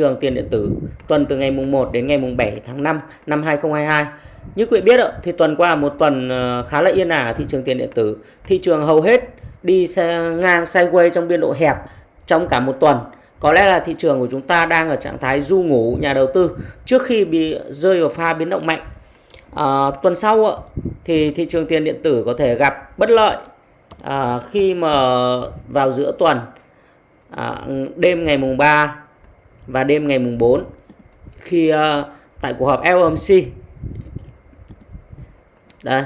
trường tiền điện tử tuần từ ngày mùng 1 đến ngày mùng 7 tháng 5 năm 2022. Như quý vị biết thì tuần qua một tuần ờ, khá là yên ả ở thị trường tiền điện tử. Thị trường hầu hết đi ngang sideways trong biên độ hẹp trong cả một tuần. Có lẽ là thị trường của chúng ta đang ở trạng thái du ngủ nhà đầu tư trước khi bị rơi vào pha biến động mạnh. À, tuần sau thì thị trường tiền điện tử có thể gặp bất lợi à, khi mà vào giữa tuần à, đêm ngày mùng 3 và đêm ngày mùng 4 khi uh, tại cuộc họp FOMC đây.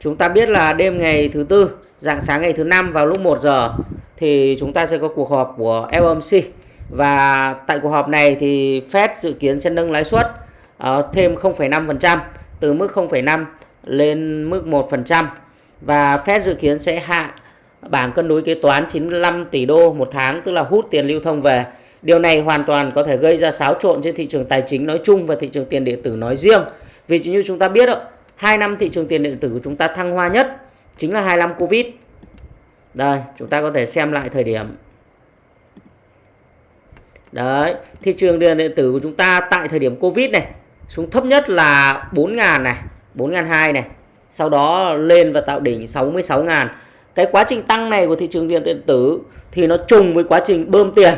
Chúng ta biết là đêm ngày thứ tư dạng sáng ngày thứ năm vào lúc 1 giờ thì chúng ta sẽ có cuộc họp của FOMC và tại cuộc họp này thì Fed dự kiến sẽ nâng lãi suất uh, thêm 0,5% từ mức 0,5 lên mức 1% và Fed dự kiến sẽ hạ bảng cân đối kế toán 95 tỷ đô một tháng tức là hút tiền lưu thông về. Điều này hoàn toàn có thể gây ra xáo trộn trên thị trường tài chính nói chung và thị trường tiền điện tử nói riêng. Vì như chúng ta biết, hai năm thị trường tiền điện tử của chúng ta thăng hoa nhất chính là hai năm Covid. Đây, chúng ta có thể xem lại thời điểm. Đấy, thị trường tiền điện tử của chúng ta tại thời điểm Covid này xuống thấp nhất là 4.000 này, 4.200 này. Sau đó lên và tạo đỉnh 66.000 cái quá trình tăng này của thị trường tiền điện tử thì nó trùng với quá trình bơm tiền.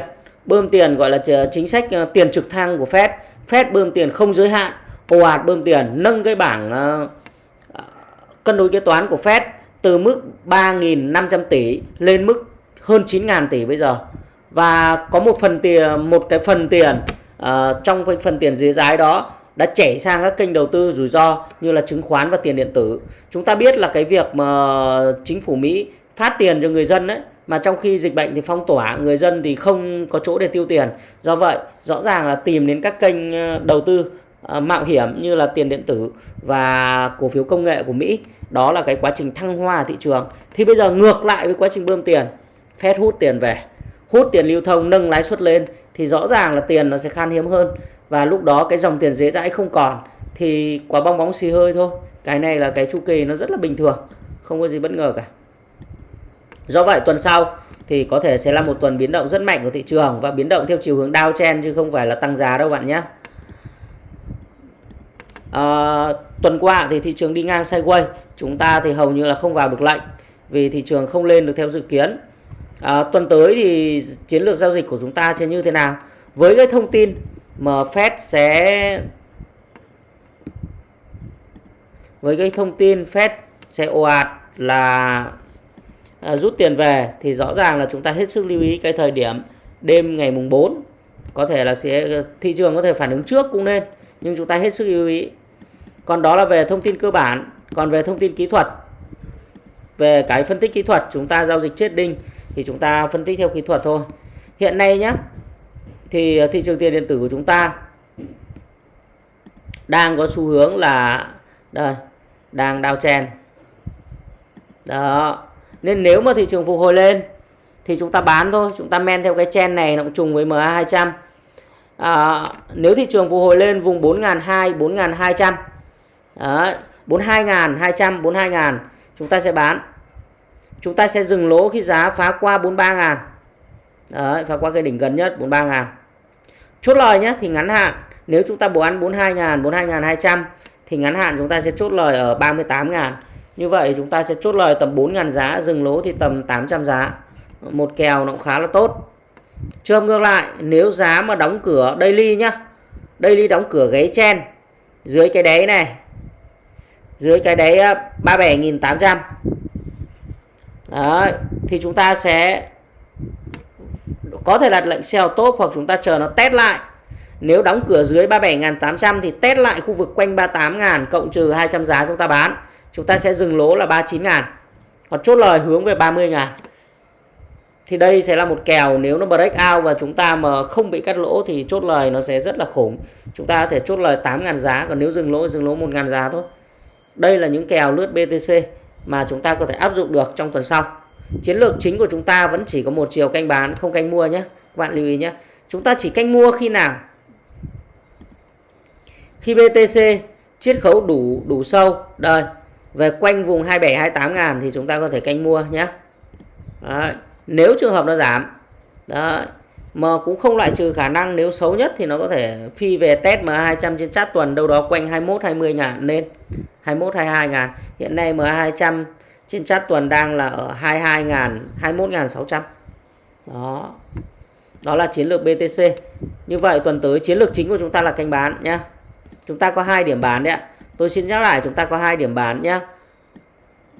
Bơm tiền gọi là chính sách ờ, tiền trực thăng của Fed. Fed bơm tiền không giới hạn ồ ạt bơm tiền nâng cái bảng ờ, cân đối kế toán của Fed từ mức 3.500 tỷ lên mức hơn 9.000 tỷ bây giờ. Và có một phần tiền một cái phần tiền uh, trong cái phần tiền dưới giá đó đã chảy sang các kênh đầu tư rủi ro như là chứng khoán và tiền điện tử. Chúng ta biết là cái việc mà chính phủ Mỹ phát tiền cho người dân đấy mà trong khi dịch bệnh thì phong tỏa người dân thì không có chỗ để tiêu tiền. Do vậy, rõ ràng là tìm đến các kênh ờ, đầu tư ờ, mạo hiểm như là tiền điện tử và cổ phiếu công nghệ của Mỹ. Đó là cái quá trình thăng hoa thị trường. Thì bây giờ ngược lại với quá trình bơm tiền, Fed hút tiền về, hút tiền lưu thông nâng lãi suất lên thì rõ ràng là tiền nó sẽ khan hiếm hơn. Và lúc đó cái dòng tiền dễ dãi không còn thì quả bong bóng xì hơi thôi. Cái này là cái chu kỳ nó rất là bình thường không có gì bất ngờ cả. Do vậy tuần sau thì có thể sẽ là một tuần biến động rất mạnh của thị trường và biến động theo chiều hướng downtrend chứ không phải là tăng giá đâu bạn nhé. À, tuần qua thì thị trường đi ngang sideways chúng ta thì hầu như là không vào được lệnh vì thị trường không lên được theo dự kiến à, tuần tới thì chiến lược giao dịch của chúng ta sẽ như thế nào? Với cái thông tin mà Fed sẽ với cái thông tin Fed sẽ ồ ạt là à, rút tiền về thì rõ ràng là chúng ta hết sức lưu ý cái thời điểm đêm ngày mùng 4 có thể là sẽ thị trường có thể phản ứng trước cũng nên nhưng chúng ta hết sức lưu ý. Còn đó là về thông tin cơ bản. Còn về thông tin kỹ thuật về cái phân tích kỹ thuật chúng ta giao dịch chết đinh thì chúng ta phân tích theo kỹ thuật thôi. Hiện nay nhé thì ờ, thị trường tiền điện tử của chúng ta đang có xu hướng là đây đang đao chen. Đó nên nếu mà thị trường phục hồi lên thì chúng ta bán thôi chúng ta men theo cái chen này nó cũng trùng với MA 200 à, nếu thị trường phục hồi lên vùng 4.200 4.200 Đấy, 42.200 42.000 chúng ta sẽ bán chúng ta sẽ dừng lỗ khi giá phá qua 43.000 Đấy, phá qua cái đỉnh gần nhất 43.000 chốt lời nhé thì ngắn hạn. Nếu chúng ta bổ ăn 42.000 42.200 thì ngắn hạn chúng ta sẽ chốt lời ở 38.000 như vậy chúng ta sẽ chốt lời tầm 4.000 giá dừng lỗ thì tầm 800 giá. Một kèo nó cũng khá là tốt. Trường ngược lại nếu giá mà đóng cửa daily nhá. Daily đóng cửa gáy chen. Dưới cái đáy này. Dưới cái đáy ờ, 37.800 Đấy, thì chúng ta sẽ có thể đặt lệnh sell top hoặc chúng ta chờ nó test lại. Nếu đóng cửa dưới 37.800 thì test lại khu vực quanh 38.000 cộng trừ 200 giá chúng ta bán. Chúng ta sẽ dừng lỗ là 39.000 còn chốt lời hướng về 30.000 thì đây sẽ là một kèo nếu nó break out và chúng ta mà không bị cắt lỗ thì chốt lời nó sẽ rất là khủng. Chúng ta có thể chốt lời 8.000 giá còn nếu dừng lỗ dừng lỗ 1.000 giá thôi. Đây là những kèo lướt BTC mà chúng ta có thể áp dụng được trong tuần sau. Chiến lược chính của chúng ta vẫn chỉ có một chiều canh bán, không canh mua nhé. Các bạn lưu ý nhé. Chúng ta chỉ canh mua khi nào? Khi BTC chiết khấu đủ đủ sâu. Đây, về quanh vùng 27 28 ngàn thì chúng ta có thể canh mua nhé. Đấy. nếu trường hợp nó giảm. Đấy. Mà cũng không loại trừ khả năng nếu xấu nhất thì nó có thể phi về test MA200 trên chart tuần, đâu đó quanh 21 20 ngàn, lên 21 22 ngàn. Hiện nay MA200 trên chart tuần đang là ở 22 ngàn 21 ngàn 600. Đó. Đó là chiến lược BTC. Như vậy tuần tới chiến lược chính của chúng ta là canh bán nhá. Chúng ta có hai điểm bán đấy ạ. Tôi xin nhắc lại, chúng ta có hai điểm bán nhá.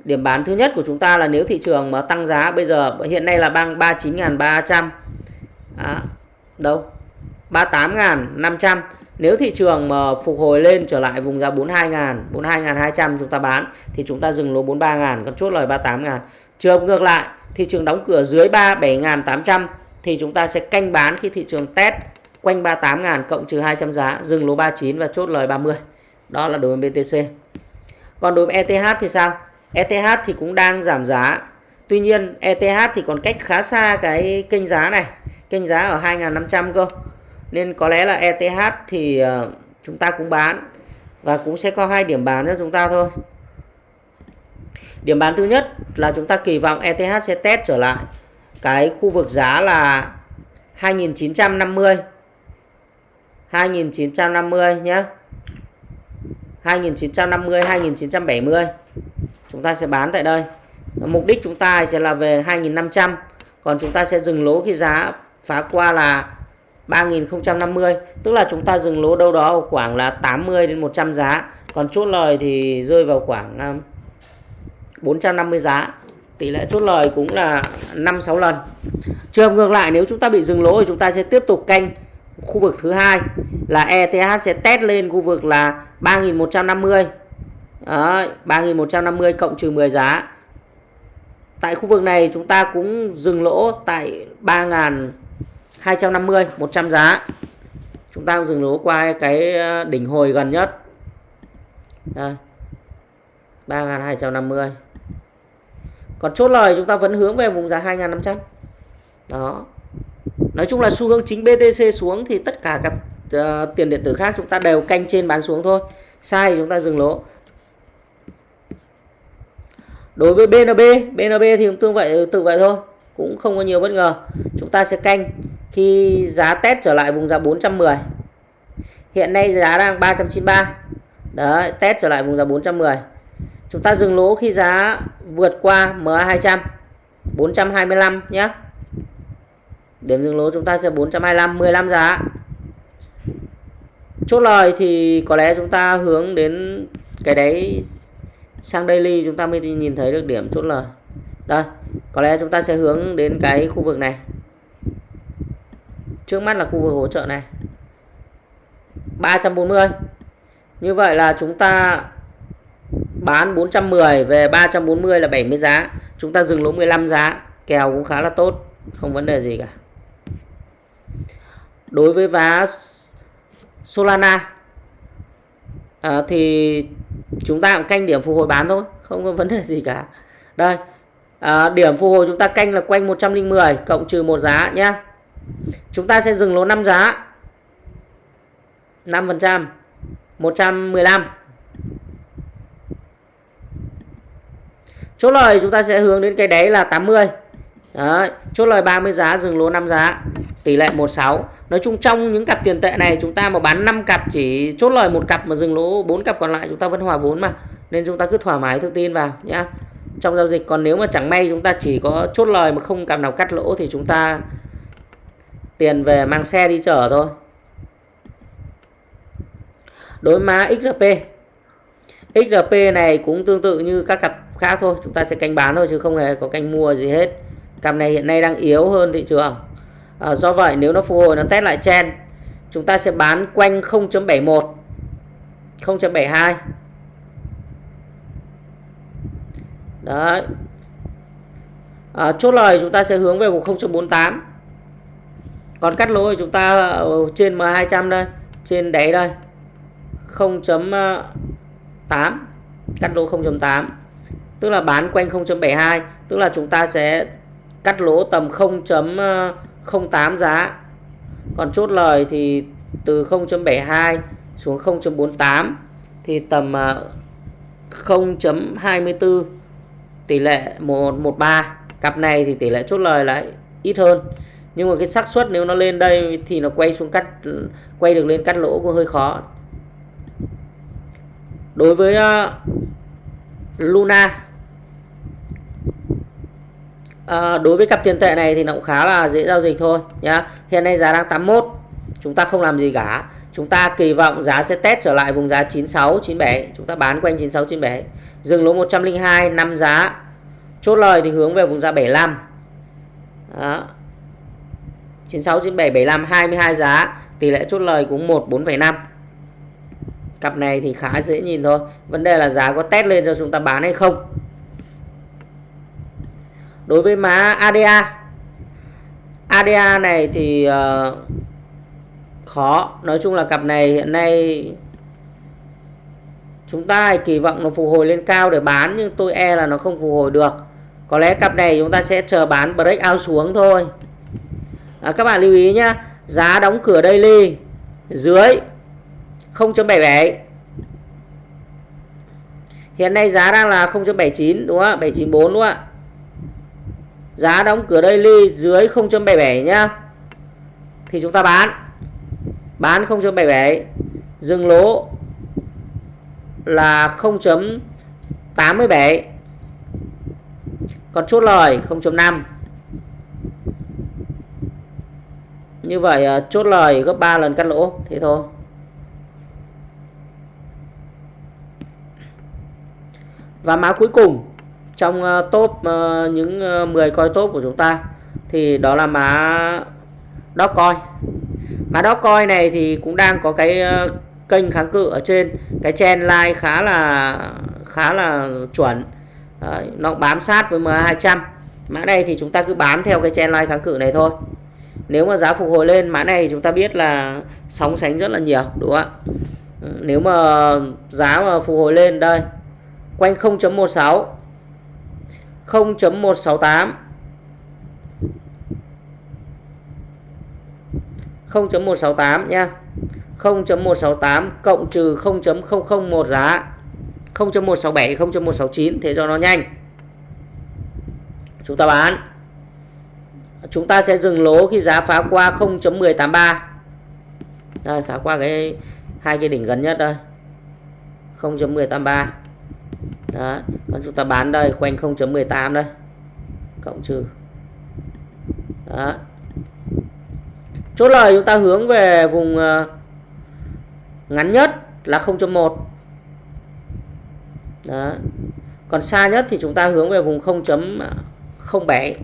Điểm bán thứ nhất của chúng ta là nếu thị trường mà tăng giá bây giờ, hiện nay là bằng 39.300 à, đâu? 38.500 nếu thị trường mà phục hồi lên trở lại vùng giá 42.000 42.200 chúng ta bán thì chúng ta dừng lỗ 43.000 còn chốt lời 38.000 trường ngược lại thị trường đóng cửa dưới 37.800 thì chúng ta sẽ canh bán khi thị trường test quanh 38.000 cộng trừ 200 giá dừng lỗ 39 và chốt lời 30 đó là đối với BTC còn đối với ETH thì sao? ETH thì cũng đang giảm giá tuy nhiên ETH thì còn cách khá xa cái kênh giá này. Kênh giá ở 2.500 cơ. Nên có lẽ là ETH thì ờ, chúng ta cũng bán và cũng sẽ có hai điểm bán cho chúng ta thôi. Điểm bán thứ nhất là chúng ta kỳ vọng ETH sẽ test trở lại cái khu vực giá là 2.950 2.950 nhé 2.950 2.970 chúng ta sẽ bán tại đây mục đích chúng ta sẽ là về 2.500 còn chúng ta sẽ dừng lỗ khi giá phá qua là 3050 tức là chúng ta dừng lỗ đâu đó khoảng là 80 đến 100 giá. Còn chốt lời thì rơi vào khoảng à, 450 giá. Tỷ lệ chốt lời cũng là 5 6 lần. Trường hợp ngược lại nếu chúng ta bị dừng lỗ thì chúng ta sẽ tiếp tục canh khu vực thứ hai là ETH sẽ test lên khu vực là 3150 Đấy, 3150 cộng trừ 10 giá tại khu vực này chúng ta cũng dừng lỗ tại 3250 100 giá. Chúng ta dừng lỗ qua cái ờ, đỉnh hồi gần nhất. Đây 3250 còn chốt lời chúng ta vẫn hướng về vùng giá 2500 đó. Nói chung là xu hướng chính BTC xuống thì tất cả các uh, tiền điện tử khác chúng ta đều canh trên bán xuống thôi. Sai thì chúng ta dừng lỗ đối với BNB BNB thì cũng tương vậy, tự vậy thôi. Cũng không có nhiều bất ngờ. Chúng ta sẽ canh. Khi giá test trở lại vùng giá 410 hiện nay giá đang 393 đấy, test trở lại vùng giá 410 chúng ta dừng lỗ khi giá vượt qua MA200 425 nhé điểm dừng lỗ chúng ta sẽ 425 15 giá. Chốt lời thì có lẽ chúng ta hướng đến cái đấy sang daily chúng ta mới nhìn thấy được điểm chốt lời đây có lẽ chúng ta sẽ hướng đến cái khu vực này. Trước mắt là khu vực hỗ trợ này. 340 như vậy là chúng ta bán 410 về 340 là 70 giá. Chúng ta dừng lỗ 15 giá kèo cũng khá là tốt không vấn đề gì cả. Đối với vá Solana à, thì chúng ta cũng canh điểm phục hồi bán thôi không có vấn đề gì cả. Đây à, điểm phục hồi chúng ta canh là quanh 110 cộng trừ một giá nhá. Chúng ta sẽ dừng lỗ 5 giá. 5 phần trăm 115 chốt lời chúng ta sẽ hướng đến cái đấy là 80 Đấy, chốt lời 30 giá dừng lỗ 5 giá. Tỷ lệ 16 nói chung trong những cặp tiền tệ này chúng ta mà bán 5 cặp chỉ chốt lời một cặp mà dừng lỗ 4 cặp còn lại chúng ta vẫn hòa vốn mà. Nên chúng ta cứ thoải mái tự tin vào nhá. Trong giao dịch còn nếu mà chẳng may chúng ta chỉ có chốt lời mà không cặp nào cắt lỗ thì chúng ta tiền về mang xe đi chở thôi. Đối má XRP XRP này cũng tương tự như các cặp khác thôi chúng ta sẽ canh bán thôi chứ không hề có canh mua gì hết cặp này hiện nay đang yếu hơn thị trường. À, do vậy nếu nó phục hồi nó test lại chen chúng ta sẽ bán quanh 0.71 0.72 đấy. À, chốt lời chúng ta sẽ hướng về vùng 0.48 còn cắt lỗ thì chúng ta ờ, trên M200 đây trên đáy đây 0.8 cắt lỗ 0.8 tức là bán quanh 0.72 tức là chúng ta sẽ cắt lỗ tầm 0.08 ờ, giá. Còn chốt lời thì từ 0.72 xuống 0.48 thì tầm ờ, 0.24 tỷ lệ 113 cặp này thì tỷ lệ chốt lời lại ít hơn. Nhưng mà cái xác suất nếu nó lên đây thì nó quay xuống cắt, quay được lên cắt lỗ cũng hơi khó. Đối với ờ, Luna à, đối với cặp tiền tệ này thì nó cũng khá là dễ giao dịch thôi nhá. Hiện nay giá đang 81 chúng ta không làm gì cả. Chúng ta kỳ vọng giá sẽ test trở lại vùng giá 96 97 chúng ta bán quanh 96 97 dừng lỗ 102 năm giá. Chốt lời thì hướng về vùng giá 75 đó. 96 97 75 22 giá. Tỷ lệ chốt lời cũng 1 4,5 cặp này thì khá dễ nhìn thôi. Vấn đề là giá có test lên cho chúng ta bán hay không đối với má ADA ADA này thì uh, khó. Nói chung là cặp này hiện nay chúng ta kỳ vọng nó phục hồi lên cao để bán nhưng tôi e là nó không phục hồi được. Có lẽ cặp này chúng ta sẽ chờ bán break out xuống thôi. À, các bạn lưu ý nhá giá đóng cửa daily dưới 0.77 hiện nay giá đang là 0.79 đúng không ạ? 794 đúng không ạ? Giá đóng cửa daily dưới 0.77 nhá. Thì chúng ta bán. Bán 0.77 dừng lỗ là 0.87 còn chốt lời 0.5 như vậy à, chốt lời gấp 3 lần cắt lỗ, thế thôi. Và mã cuối cùng trong uh, top uh, những ờ, uh, 10 coi top của chúng ta thì đó là mã Dogecoin mã Dogecoin này thì cũng đang có cái uh, kênh kháng cự ở trên. Cái trend line khá là khá là chuẩn. Đấy, nó bám sát với MA200 mã này thì chúng ta cứ bám theo cái trend line kháng cự này thôi. Nếu mà giá phục hồi lên mã này chúng ta biết là sóng sánh rất là nhiều đúng không ạ? Nếu mà giá mà phục hồi lên đây quanh 0.16 0.168 0.168 nha 0.168 cộng trừ 0.001 giá. 0.167 0.169 thế cho nó nhanh. Chúng ta bán. Chúng ta sẽ dừng lỗ khi giá phá qua 0.183 đây, phá qua cái, hai cái đỉnh gần nhất đây. 0.183 đó còn chúng ta bán đây quanh 0.18 đây. Cộng trừ. Đó. Chốt lời chúng ta hướng về vùng ờ, ngắn nhất là 0.1 đó. Còn xa nhất thì chúng ta hướng về vùng 0.07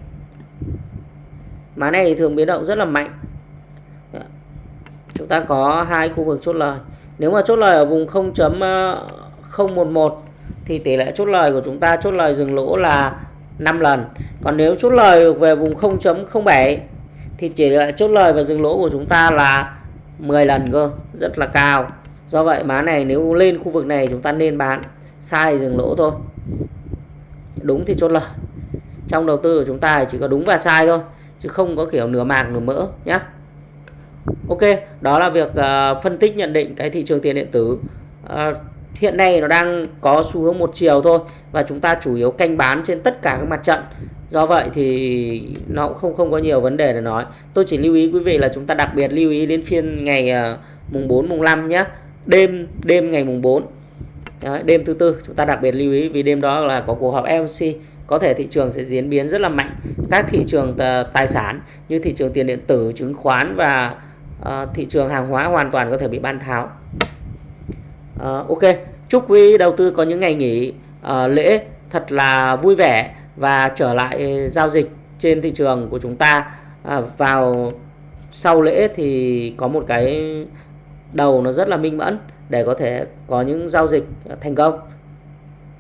má này thường biến động rất là mạnh. Chúng ta có hai khu vực chốt lời. Nếu mà chốt lời ở vùng 0.011 thì tỷ lệ chốt lời của chúng ta chốt lời dừng lỗ là 5 lần. Còn nếu chốt lời được về vùng 0.07 thì tỷ lệ chốt lời và dừng lỗ của chúng ta là 10 lần cơ rất là cao. Do vậy má này nếu lên khu vực này chúng ta nên bán sai dừng lỗ thôi. Đúng thì chốt lời. Trong đầu tư của chúng ta chỉ có đúng và sai thôi chứ không có kiểu nửa mạc nửa mỡ nhé Ok đó là việc uh, phân tích nhận định cái thị trường tiền điện tử. Uh, hiện nay nó đang có xu hướng một chiều thôi và chúng ta chủ yếu canh bán trên tất cả các mặt trận. Do vậy thì nó cũng không không có nhiều vấn đề để nói. Tôi chỉ lưu ý quý vị là chúng ta đặc biệt lưu ý đến phiên ngày uh, mùng 4 mùng 5 nhé đêm đêm ngày mùng 4 Đấy, đêm thứ tư chúng ta đặc biệt lưu ý vì đêm đó là có cuộc họp FOMC có thể thị trường sẽ diễn biến rất là mạnh. Các thị trường ờ, tài sản như thị trường tiền điện tử chứng khoán và uh, thị trường hàng hóa hoàn toàn có thể bị ban tháo uh, ok. Chúc quý đầu tư có những ngày nghỉ uh, lễ thật là vui vẻ và trở lại giao dịch trên thị trường của chúng ta. Uh, vào sau lễ thì có một cái đầu nó rất là minh mẫn để có thể có những giao dịch thành công.